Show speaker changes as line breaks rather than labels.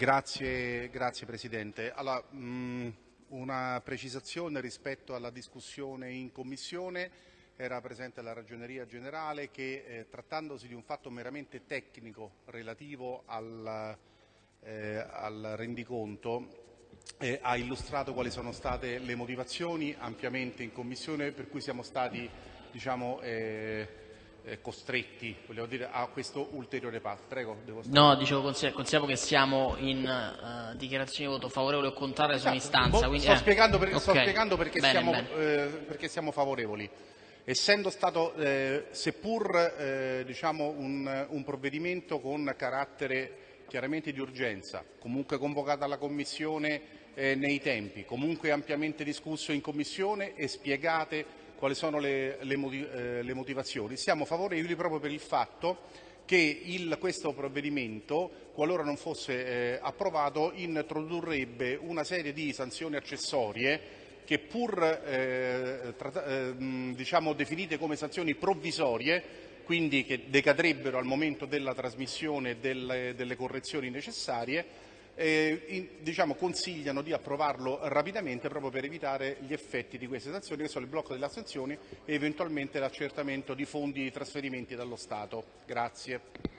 Grazie, grazie Presidente. Allora, mh, una precisazione rispetto alla discussione in Commissione. Era presente la Ragioneria Generale che, eh, trattandosi di un fatto meramente tecnico relativo al, eh, al rendiconto, eh, ha illustrato quali sono state le motivazioni ampiamente in Commissione per cui siamo stati diciamo, eh, costretti dire, a questo ulteriore passo. Prego,
No, dicevo, consideriamo che siamo in uh, dichiarazione di voto favorevole o contrario su esatto. un'istanza.
Quindi... Sto, eh. spiegando per, okay. sto, spiegando perché, bene, siamo, bene. Eh, perché, siamo, favorevoli. Essendo stato, eh, seppur eh, diciamo un, un provvedimento con carattere chiaramente di urgenza, comunque convocata alla Commissione eh, nei tempi, comunque ampiamente discusso in Commissione e spiegate quali sono le, le, eh, le motivazioni. Siamo favorevoli proprio per il fatto che il, questo provvedimento, qualora non fosse eh, approvato, introdurrebbe una serie di sanzioni accessorie che pur eh, eh, diciamo, definite come sanzioni provvisorie, quindi che decadrebbero al momento della trasmissione delle, delle correzioni necessarie, eh, in, diciamo, consigliano di approvarlo rapidamente proprio per evitare gli effetti di queste sanzioni che sono il blocco delle assunzioni e eventualmente l'accertamento di fondi di trasferimenti dallo Stato. Grazie.